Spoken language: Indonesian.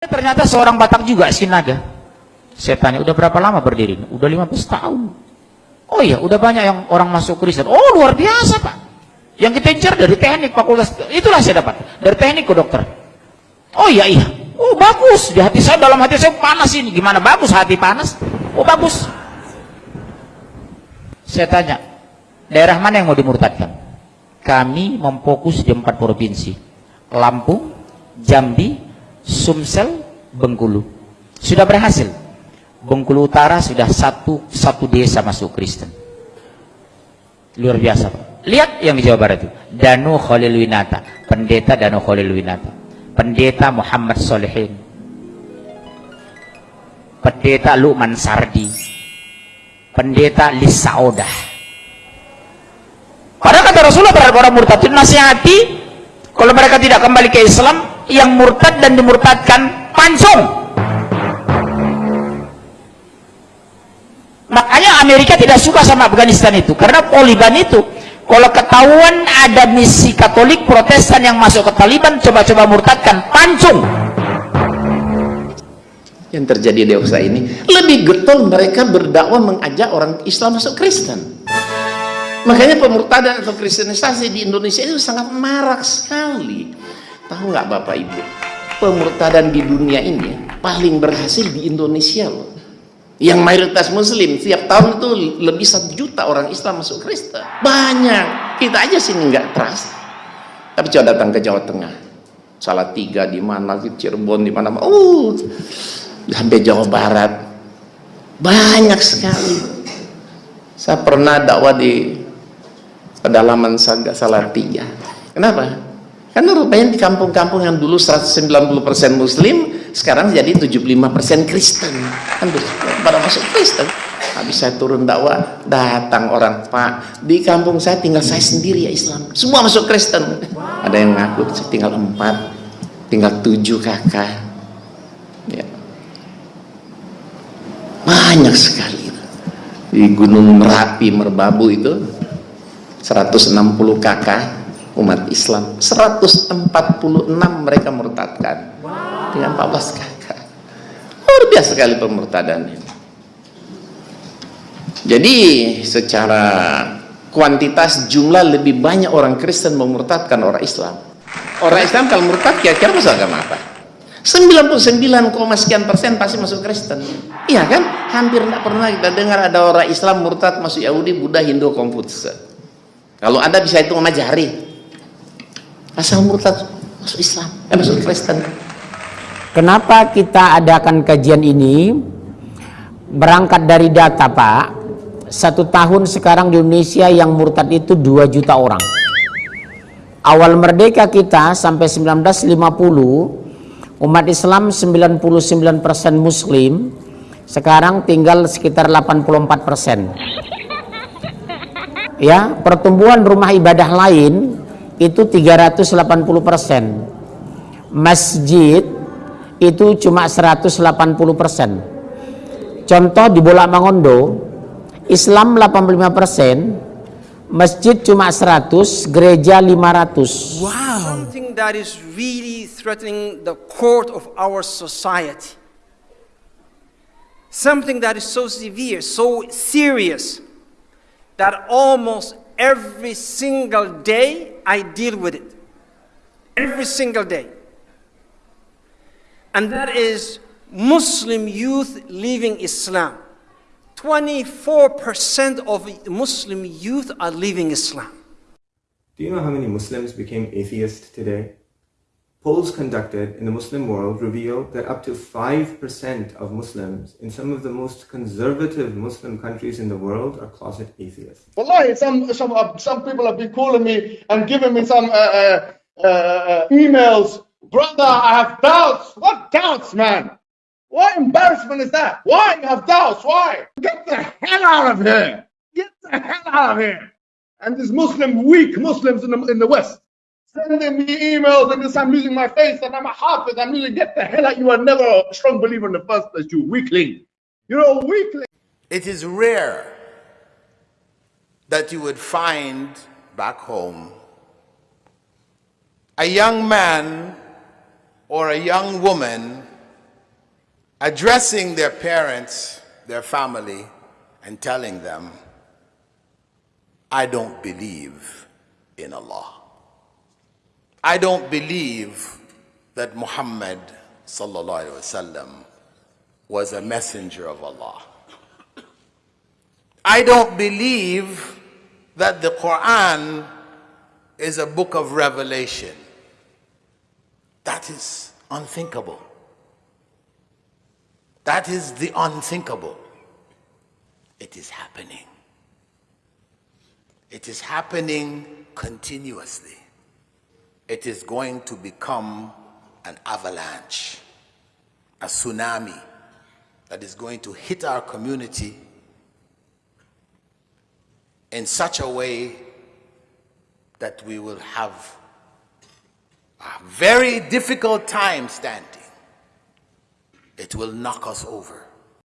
Ternyata seorang Batak juga Sinaga. Saya tanya, udah berapa lama berdiri? Udah 15 tahun. Oh iya, udah banyak yang orang masuk Kristen. Oh luar biasa Pak. Yang kita incar dari teknik fakultas, itulah saya dapat. Dari teknik ke dokter. Oh iya iya. Oh bagus. Di hati saya, dalam hati saya panas ini. Gimana bagus hati panas? Oh bagus. Saya tanya, daerah mana yang mau dimurtadkan? Kami memfokus di empat provinsi. Lampung, Jambi, Sumsel, Bengkulu. Sudah berhasil. Bengkulu Utara sudah satu satu desa masuk Kristen. Luar biasa, Pak. Lihat yang di Jawa Barat itu. Danu Khalil Winata, pendeta Danu Khalil Winata. Pendeta Muhammad Solehin. Pendeta Luqman Sardi. Pendeta Lisa Odah. Padahal kata Rasulullah terhadap orang murtad itu nasihati kalau mereka tidak kembali ke Islam yang murtad dan dimurtadkan pancung makanya Amerika tidak suka sama Afghanistan itu karena Taliban itu kalau ketahuan ada misi Katolik Protestan yang masuk ke Taliban coba-coba murtadkan pancung yang terjadi di USA ini lebih getol mereka berdakwah mengajak orang Islam masuk Kristen. Makanya pemurtadan atau kristenisasi di Indonesia itu sangat marak sekali tahu nggak Bapak Ibu? Pemurtadan di dunia ini paling berhasil di Indonesia loh. Yang mayoritas muslim tiap tahun itu lebih satu juta orang Islam masuk Kristen. Banyak. Kita aja sini nggak trust tapi coba datang ke Jawa Tengah. Salah tiga di mana Cirebon di mana uh sampai Jawa Barat. Banyak sekali. Saya pernah dakwah di pedalaman salah tiga kenapa? Karena rupanya di kampung-kampung yang dulu 190% muslim sekarang jadi 75% Kristen. Hampir pada masuk Kristen. Habis saya turun dakwah. Datang orang Pak di kampung saya tinggal saya sendiri ya Islam. Semua masuk Kristen. Ada yang ngaku tinggal empat tinggal tujuh kakak. Ya. banyak sekali. Di Gunung Merapi Merbabu itu 160 kakak umat Islam. 146 mereka murtadkan. Dengan 14 kakak luar biasa sekali pemurtadan ini. Jadi secara kuantitas jumlah lebih banyak orang Kristen memurtadkan orang Islam. Orang Islam kalau murtad kira-kira masuk agama apa? 99, sekian persen pasti masuk Kristen. Iya kan? Hampir tidak pernah kita dengar ada orang Islam murtad masuk Yahudi, Buddha, Hindu, Konfusius. Kalau ada bisa itu sama jari asal murtad masuk Islam. Eh masuk Kristen. Kenapa kita adakan kajian ini? Berangkat dari data Pak satu tahun sekarang di Indonesia yang murtad itu 2 juta orang. Awal merdeka kita sampai 1950 umat Islam 99% muslim sekarang tinggal sekitar 84% ya pertumbuhan rumah ibadah lain itu 380 persen. Masjid itu cuma 180 persen. Contoh di Bola Mangondo Islam 85 persen masjid cuma 100 gereja 500 wow. Something that is really threatening the core of our society. Something that is so severe so serious that almost every single day I deal with it. Every single day. And that is Muslim youth leaving Islam. 24% of Muslim youth are leaving Islam. Do you know how many Muslims became atheists today? Polls conducted in the Muslim world reveal that up to 5% of Muslims in some of the most conservative Muslim countries in the world are closet atheists. Wallahi, some, some, uh, some people have been calling me and giving me some uh, uh, uh, emails. Brother, I have doubts. What doubts, man? What embarrassment is that? Why you have doubts? Why? Get the hell out of here. Get the hell out of here. And these Muslim, weak Muslims in the, in the West, sending me emails and this I'm losing my face and I'm a hafiz. I'm losing. Get the hell out. You are never a strong believer in the first place, you weakling. You're a weakling. It is rare that you would find back home a young man or a young woman addressing their parents, their family, and telling them, I don't believe in Allah. I don't believe that Muhammad wasallam was a messenger of Allah. I don't believe that the Quran is a book of revelation. That is unthinkable. That is the unthinkable. It is happening. It is happening continuously. It is going to become an avalanche, a tsunami that is going to hit our community in such a way that we will have a very difficult time standing. It will knock us over.